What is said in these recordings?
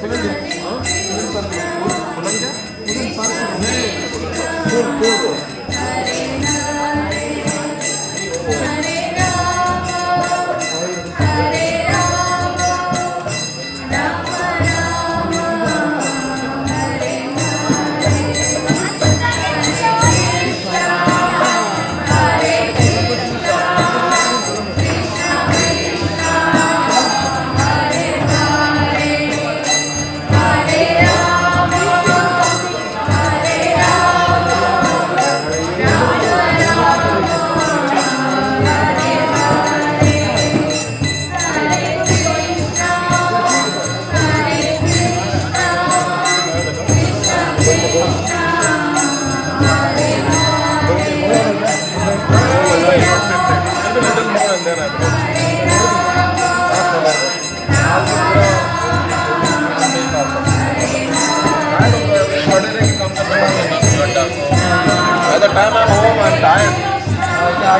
By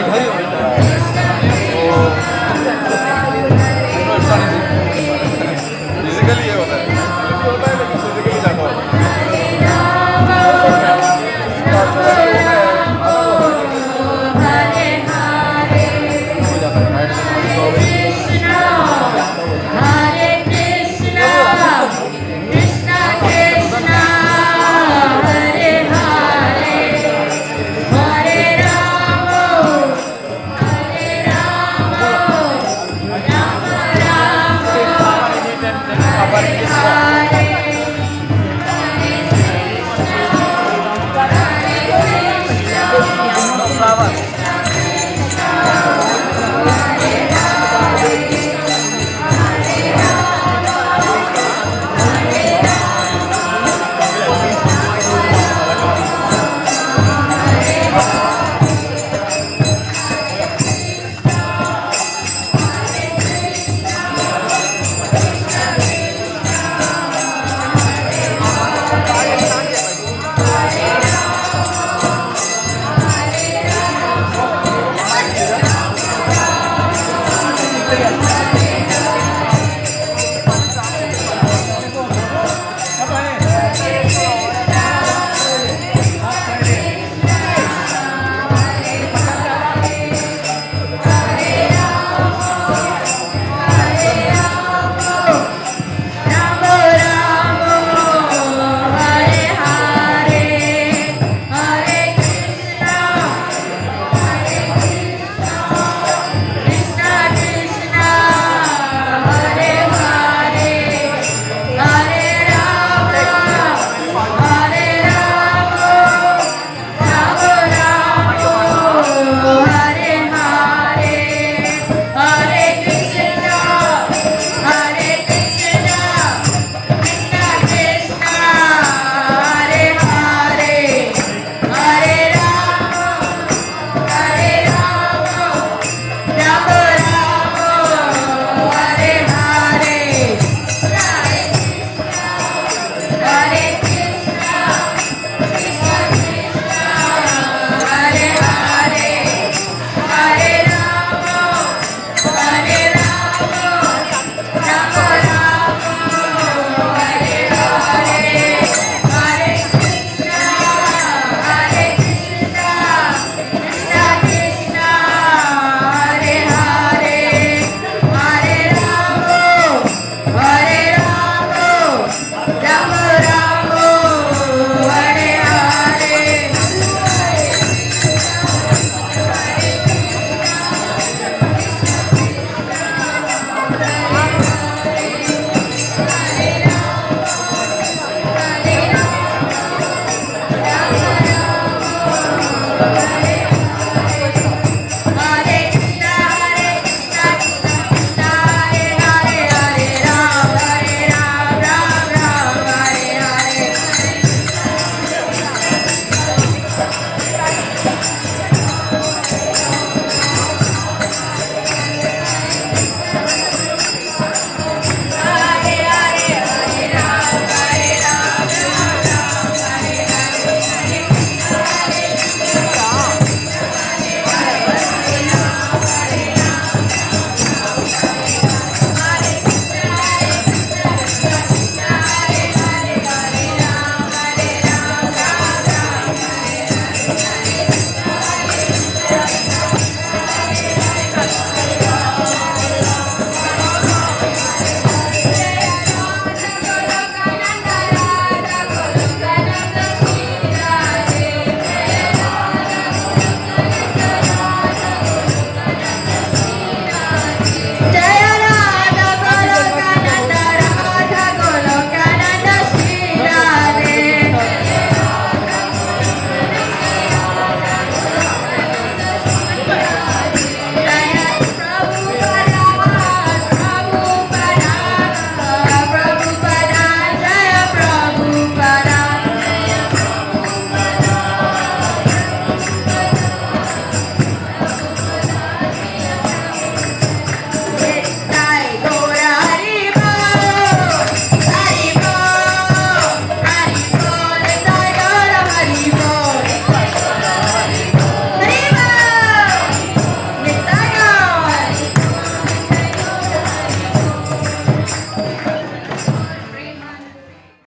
Valeu. Hare Krishna.